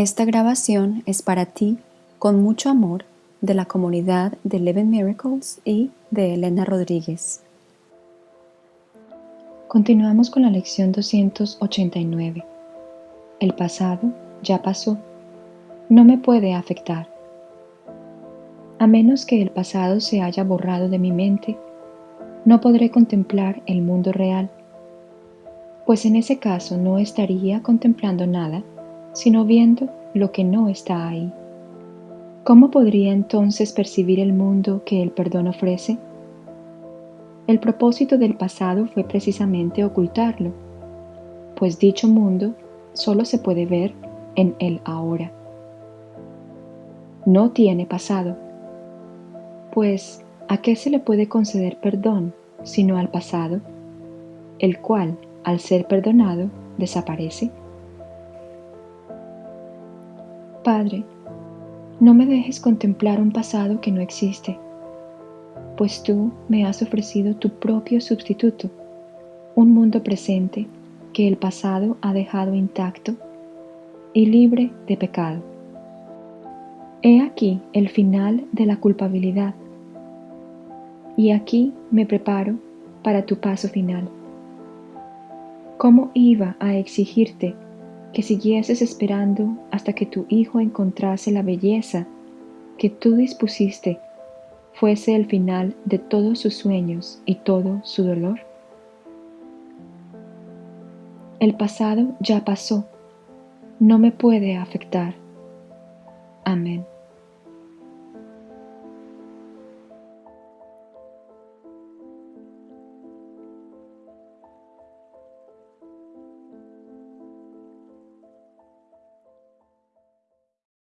Esta grabación es para ti, con mucho amor, de la comunidad de Eleven Miracles y de Elena Rodríguez. Continuamos con la lección 289. El pasado ya pasó. No me puede afectar. A menos que el pasado se haya borrado de mi mente, no podré contemplar el mundo real, pues en ese caso no estaría contemplando nada, sino viendo lo que no está ahí. ¿Cómo podría entonces percibir el mundo que el perdón ofrece? El propósito del pasado fue precisamente ocultarlo, pues dicho mundo solo se puede ver en el ahora. No tiene pasado, pues ¿a qué se le puede conceder perdón sino al pasado, el cual, al ser perdonado, desaparece? Padre, no me dejes contemplar un pasado que no existe, pues tú me has ofrecido tu propio sustituto, un mundo presente que el pasado ha dejado intacto y libre de pecado. He aquí el final de la culpabilidad, y aquí me preparo para tu paso final. ¿Cómo iba a exigirte que siguieses esperando hasta que tu hijo encontrase la belleza que tú dispusiste fuese el final de todos sus sueños y todo su dolor? El pasado ya pasó, no me puede afectar. Amén.